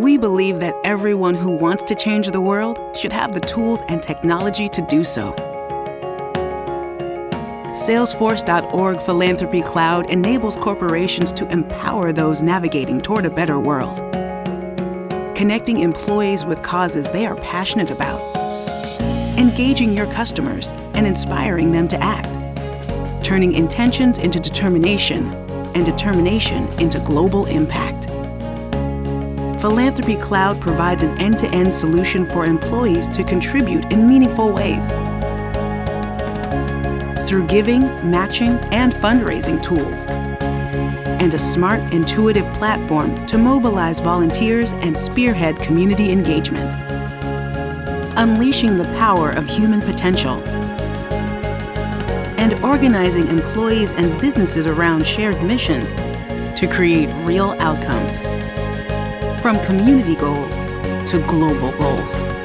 We believe that everyone who wants to change the world should have the tools and technology to do so. Salesforce.org Philanthropy Cloud enables corporations to empower those navigating toward a better world. Connecting employees with causes they are passionate about. Engaging your customers and inspiring them to act. Turning intentions into determination and determination into global impact. Philanthropy Cloud provides an end-to-end solution for employees to contribute in meaningful ways through giving, matching, and fundraising tools, and a smart, intuitive platform to mobilize volunteers and spearhead community engagement. Unleashing the power of human potential and organizing employees and businesses around shared missions to create real outcomes. From community goals to global goals.